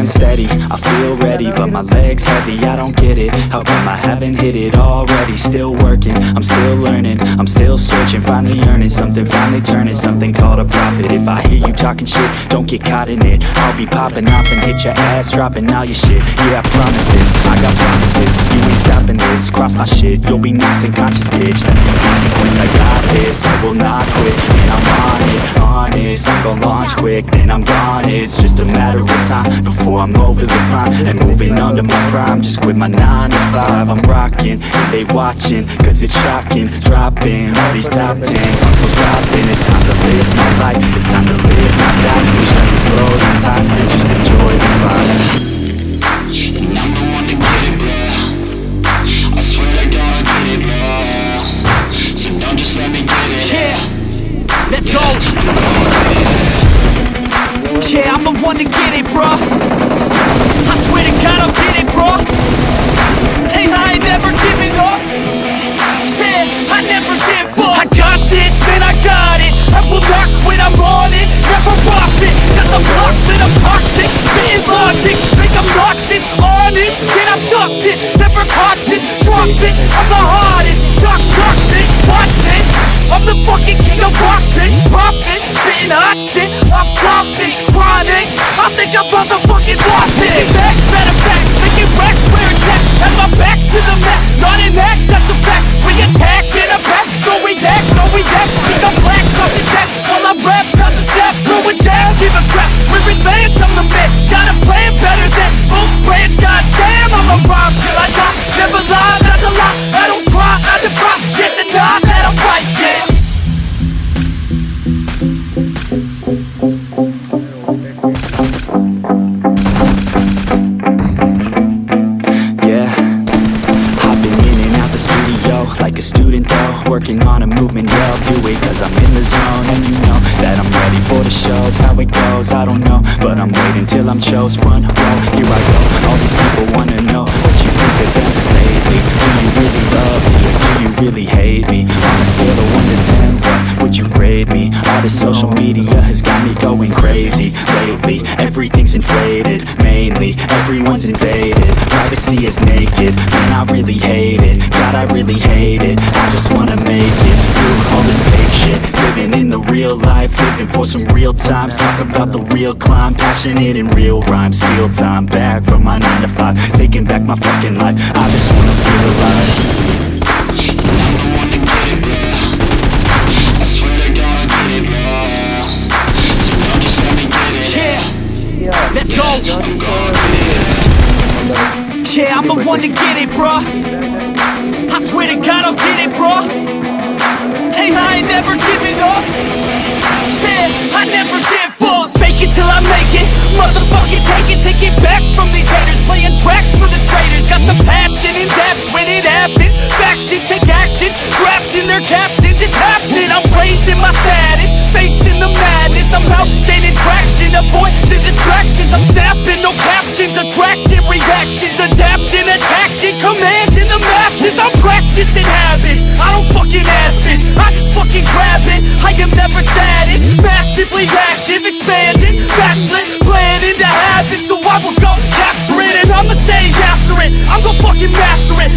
Hands steady, I feel ready But my legs heavy, I don't get it. How come I haven't hit it already? Still working, I'm still learning. I'm still searching, finally earning Something. Finally turning, something called a profit. If I hear you talking shit, don't get caught in it. I'll be popping off and hit your ass Dropping all your shit, yeah I promise this. I got promises, Cross my shit, you'll be knocked unconscious bitch. That's the consequence, I got this I will not quit, and I'm on it Honest, I'm gon' launch quick, then I'm gone It's just a matter of time Before I'm over the climb And moving under my prime Just quit my 9 to 5 I'm rocking, they watching Cause it's shocking. Dropping all these top 10s I'm so It's time to live my life It's time to live my life. Wish I could slow down time go. Yeah, I'm the one to get it, bro. I swear to God, I'll get it, bro. Hey, I ain't never giving up. Yeah, I never give up. I got this, man, I got it. I will not quit, I'm on it. Never off it. Got the block lit, I'm toxic. Spitting logic, make them nauseous. Honest, can I stop this? Never cautious, drop it. I'm the hardest. Knock, knock, bitch, watch it. I'm the fucking king of rock, bitch. Profit, spitting hot shit. Off topic, chronic. I think I'm motherfucking lost it. Back, better back, making racks where it's at. Have my back to the mat, not an act, that's a fact. We attack in a back, so we act, no we act. Think I'm black, off his ass. While I rap, not to step, throwing jab, give a crap. We're advanced, I'm the man. Got a plan better than most brands. Goddamn, I'm a rhyme till I die. Never lie, that's a lie. I don't try, I defy. Yes and nah, Working on a movement, I'll do it cause I'm in the zone And you know that I'm ready for the shows How it goes, I don't know But I'm waiting till I'm chose Run, row, here I go All this social media has got me going crazy Lately, everything's inflated Mainly, everyone's invaded. Privacy is naked, man I really hate it. God I really hate it, I just wanna make it Through all this fake shit, living in the real life Living for some real times, talk about the real climb Passionate in real rhymes, steal time back from my 9 to 5 Taking back my fucking life, I just wanna feel alive go. Yeah, I'm the one to get it, bro. I swear to God, I'll get it, bro. Hey, I ain't never giving up. Yeah, I never give up. Fake it till I make it. Motherfucking take it, take it back from these haters. Playing tracks for the traitors. Got the passion in depths when it happens. Factions take actions, drafting their captains. It's happening. Habits. I don't fucking ask it. I just fucking grab it. I am never static, massively active, expanding, backslid, planning to have it. So I will go capture it, and I'ma stay after it. I'm gonna fucking master it.